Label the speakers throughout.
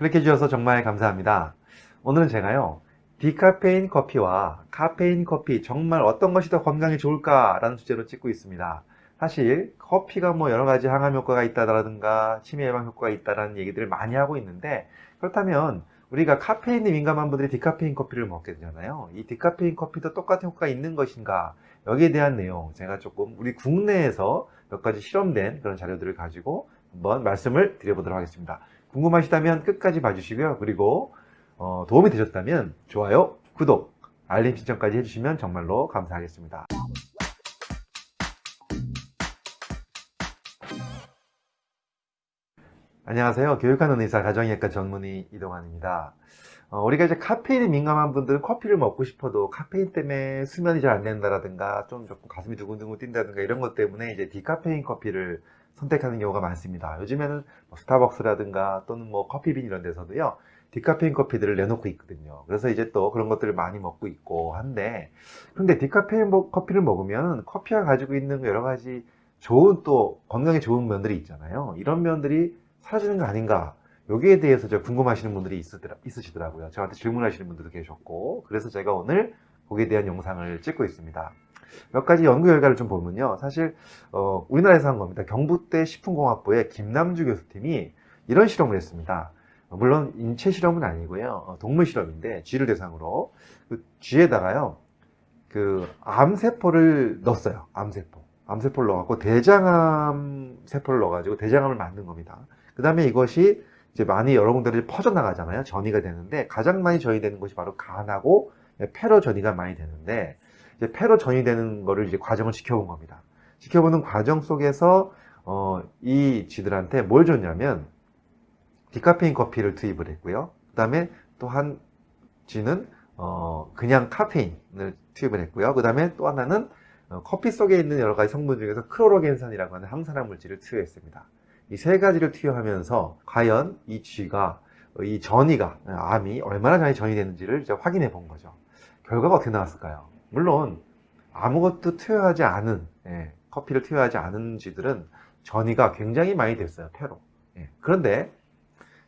Speaker 1: 그렇게 해주셔서 정말 감사합니다. 오늘은 제가요, 디카페인 커피와 카페인 커피 정말 어떤 것이 더 건강에 좋을까라는 주제로 찍고 있습니다. 사실 커피가 뭐 여러 가지 항암 효과가 있다라든가 치매 예방 효과가 있다라는 얘기들을 많이 하고 있는데 그렇다면 우리가 카페인에 민감한 분들이 디카페인 커피를 먹게 되잖아요. 이 디카페인 커피도 똑같은 효과가 있는 것인가 여기에 대한 내용 제가 조금 우리 국내에서 몇 가지 실험된 그런 자료들을 가지고 한번 말씀을 드려보도록 하겠습니다. 궁금하시다면 끝까지 봐주시고요. 그리고 어, 도움이 되셨다면 좋아요, 구독, 알림 신청까지 해주시면 정말로 감사하겠습니다. 안녕하세요. 교육하는 의사 가정의학과 전문의 이동환입니다. 어, 우리가 이제 카페인에 민감한 분들은 커피를 먹고 싶어도 카페인 때문에 수면이 잘 안 된다라든가 좀 조금 가슴이 두근두근 뛴다든가 이런 것 때문에 이제 디카페인 커피를 선택하는 경우가 많습니다. 요즘에는 뭐 스타벅스라든가 또는 뭐 커피빈 이런 데서도요. 디카페인 커피들을 내놓고 있거든요. 그래서 이제 또 그런 것들을 많이 먹고 있고 한데 근데 디카페인 커피를 먹으면 커피가 가지고 있는 여러 가지 좋은 또 건강에 좋은 면들이 있잖아요. 이런 면들이 사라지는 거 아닌가 여기에 대해서 저 궁금하시는 분들이 있으시더라, 고요 저한테 질문하시는 분들도 계셨고 그래서 제가 오늘 거기에 대한 영상을 찍고 있습니다. 몇 가지 연구 결과를 좀 보면요. 사실 어, 우리나라에서 한 겁니다. 경북대 식품공학부의 김남주 교수팀이 이런 실험을 했습니다. 물론 인체 실험은 아니고요. 어, 동물 실험인데 쥐를 대상으로 그 쥐에다가요. 그 암세포를 넣었어요. 암세포. 암세포를 넣어갖고 대장암 세포를 넣어가지고 대장암을 만든 겁니다. 그 다음에 이것이 이제 많이 여러 군데로 퍼져나가잖아요. 전이가 되는데 가장 많이 전이되는 것이 바로 간하고 폐로 전이가 많이 되는데 이제 폐로 전이되는 거를 이제 과정을 지켜본 겁니다. 지켜보는 과정 속에서 어, 이 쥐들한테 뭘 줬냐면 디카페인 커피를 투입을 했고요. 그 다음에 또 한 쥐는 어, 그냥 카페인을 투입을 했고요. 그 다음에 또 하나는 어, 커피 속에 있는 여러 가지 성분 중에서 크로로겐산이라고 하는 항산화 물질을 투여했습니다. 이 세 가지를 투여하면서 과연 이 쥐가 이 전이가 암이 얼마나 잘 전이되는지를 확인해 본 거죠. 결과가 어떻게 나왔을까요? 물론 아무것도 투여하지 않은 예, 커피를 투여하지 않은 쥐들은 전이가 굉장히 많이 됐어요. 폐로. 예, 그런데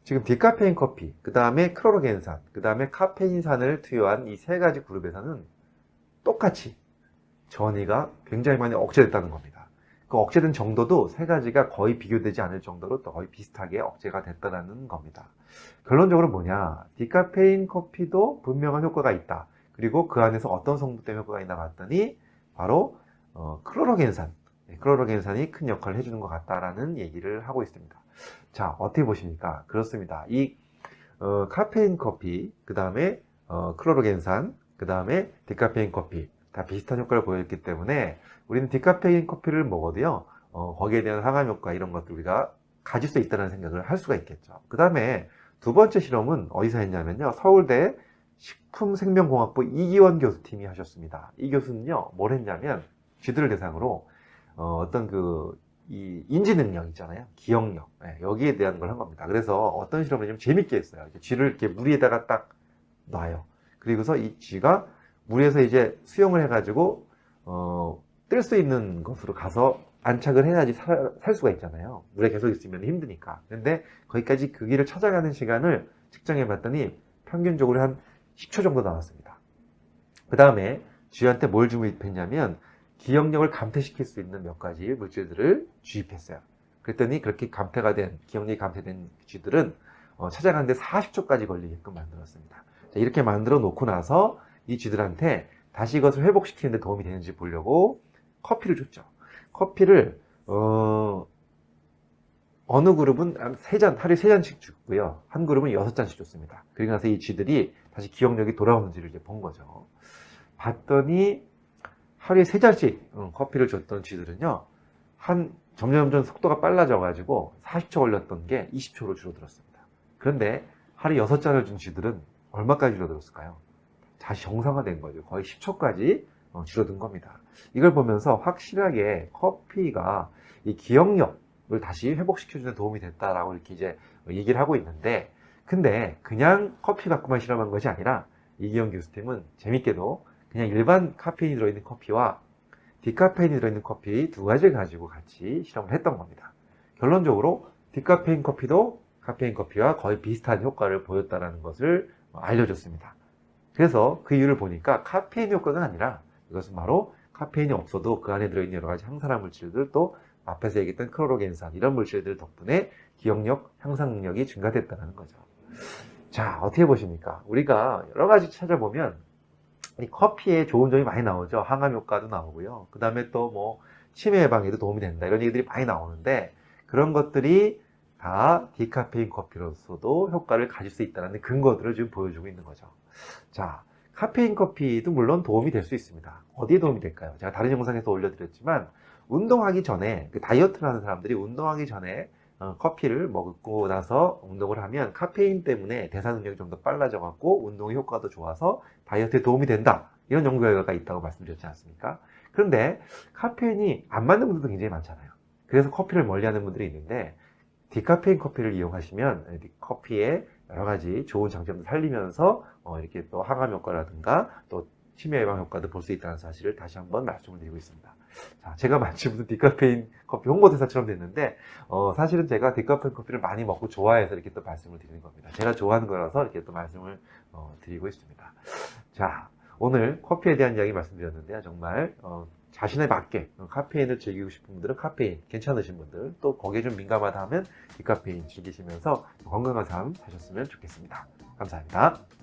Speaker 1: 지금 디카페인 커피, 그 다음에 크로로겐산, 그 다음에 카페인산을 투여한 이 세 가지 그룹에서는 똑같이 전이가 굉장히 많이 억제됐다는 겁니다. 그 억제된 정도도 세 가지가 거의 비교되지 않을 정도로 거의 비슷하게 억제가 됐다는 겁니다. 결론적으로 뭐냐 디카페인 커피도 분명한 효과가 있다. 그리고 그 안에서 어떤 성분 때문에 효과가 있나 봤더니 바로 어, 클로로겐산 네, 클로로겐산이 큰 역할을 해주는 것 같다라는 얘기를 하고 있습니다. 자 어떻게 보십니까? 그렇습니다. 이 어, 카페인 커피 그 다음에 어, 클로로겐산 그 다음에 디카페인 커피 다 비슷한 효과를 보였기 때문에 우리는 디카페인 커피를 먹어도요 어, 거기에 대한 항암 효과 이런 것들 우리가 가질 수 있다는 생각을 할 수가 있겠죠 그 다음에 두 번째 실험은 어디서 했냐면요 서울대 식품생명공학부 이기원 교수팀이 하셨습니다. 이 교수는요 뭘 했냐면 쥐들을 대상으로 어, 떤그 이 인지 능력 있잖아요. 기억력. 네, 여기에 대한 걸 한 겁니다. 그래서 어떤 실험을 좀 재밌게 했어요. 쥐를 이렇게 물 위에다가 딱 놔요. 그리고서 이 쥐가 물에서 이제 수영을 해가지고 어, 뜰 수 있는 곳으로 가서 안착을 해야지 살, 살 수가 있잖아요. 물에 계속 있으면 힘드니까. 근데 거기까지 그 길을 찾아가는 시간을 측정해 봤더니 평균적으로 한 10초 정도 나왔습니다. 그 다음에 쥐한테 뭘 주입했냐면 기억력을 감퇴시킬 수 있는 몇 가지 물질들을 주입했어요. 그랬더니 그렇게 감퇴가 된, 기억력이 감퇴된 쥐들은 어, 찾아가는데 40초까지 걸리게끔 만들었습니다. 자, 이렇게 만들어 놓고 나서 이 쥐들한테 다시 이것을 회복시키는 데 도움이 되는지 보려고 커피를 줬죠. 커피를 어, 어느 그룹은 세잔 하루에 세잔씩 주고요. 한 그룹은 여섯 잔씩 줬습니다. 그리고 나서 이 쥐들이 다시 기억력이 돌아오는지를 이제 본 거죠. 봤더니 하루에 세 잔씩 커피를 줬던 쥐들은요. 한 점점점 속도가 빨라져 가지고 40초 걸렸던 게 20초로 줄어들었습니다. 그런데 하루에 여섯 잔을 준 쥐들은 얼마까지 줄어들었을까요? 다시 정상화된 거죠. 거의 10초까지 어, 줄어든 겁니다. 이걸 보면서 확실하게 커피가 이 기억력을 다시 회복시켜주는 도움이 됐다라고 이렇게 이제 얘기를 하고 있는데, 근데 그냥 커피 갖고만 실험한 것이 아니라 이기영 교수팀은 재밌게도 그냥 일반 카페인이 들어있는 커피와 디카페인이 들어있는 커피 두 가지를 가지고 같이 실험을 했던 겁니다. 결론적으로 디카페인 커피도 카페인 커피와 거의 비슷한 효과를 보였다는 것을 알려줬습니다. 그래서 그 이유를 보니까 카페인 효과가 아니라 이것은 바로 카페인이 없어도 그 안에 들어있는 여러 가지 항산화 물질들 또 앞에서 얘기했던 크로로겐산 이런 물질들 덕분에 기억력, 향상 능력이 증가됐다는 거죠. 자, 어떻게 보십니까? 우리가 여러 가지 찾아보면 이 커피에 좋은 점이 많이 나오죠. 항암 효과도 나오고요. 그 다음에 또 뭐 치매 예방에도 도움이 된다. 이런 얘기들이 많이 나오는데 그런 것들이 다 디카페인 커피로서도 효과를 가질 수 있다는 근거들을 지금 보여주고 있는 거죠. 자, 카페인 커피도 물론 도움이 될 수 있습니다. 어디에 도움이 될까요? 제가 다른 영상에서 올려드렸지만 운동하기 전에 그 다이어트를 하는 사람들이 운동하기 전에 어, 커피를 먹고 나서 운동을 하면 카페인 때문에 대사 능력이 좀 더 빨라져 갖고 운동의 효과도 좋아서 다이어트에 도움이 된다 이런 연구 결과가 있다고 말씀드렸지 않습니까? 그런데 카페인이 안 맞는 분들도 굉장히 많잖아요. 그래서 커피를 멀리하는 분들이 있는데 디카페인 커피를 이용하시면 커피에 여러 가지 좋은 장점을 살리면서 어, 이렇게 또 항암 효과라든가 또 치매 예방 효과도 볼 수 있다는 사실을 다시 한번 말씀을 드리고 있습니다. 자, 제가 마치 무슨 디카페인 커피 홍보대사처럼 됐는데 어, 사실은 제가 디카페인 커피를 많이 먹고 좋아해서 이렇게 또 말씀을 드리는 겁니다. 제가 좋아하는 거라서 이렇게 또 말씀을 어, 드리고 있습니다. 자, 오늘 커피에 대한 이야기 말씀드렸는데요. 정말 어, 자신에 맞게 카페인을 즐기고 싶은 분들은 카페인 괜찮으신 분들 또 거기에 좀 민감하다 하면 디카페인 즐기시면서 건강한 삶 사셨으면 좋겠습니다. 감사합니다.